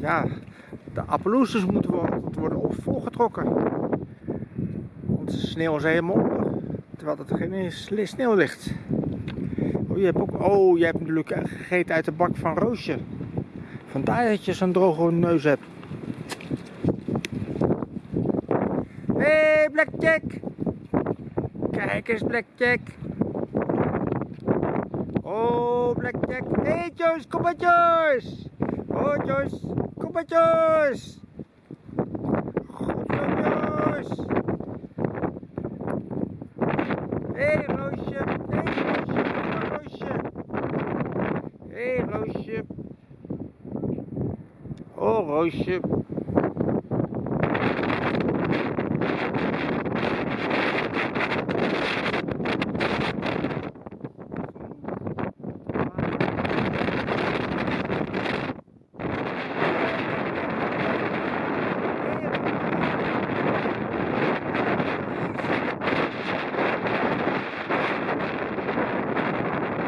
Ja, de appelloesjes moeten worden, volgetrokken. Want de sneeuw is helemaal. Terwijl er geen sneeuw ligt. Oh, je hebt ook, oh, je hebt natuurlijk gegeten uit de bak van Roosje. Vandaar dat je zo'n droge neus hebt. Hé, hey, Blackjack! Kijk eens, Blackjack! Oh, Blackjack! Hé, hey, Joyce, kom maar, Joyce! Oh, Joyce, kom maar, Joyce! Goed zo, Joyce! Hé, hey, Roosje! Hé, hey, Roosje! Hé, hey, Roosje! Oh, Roosje!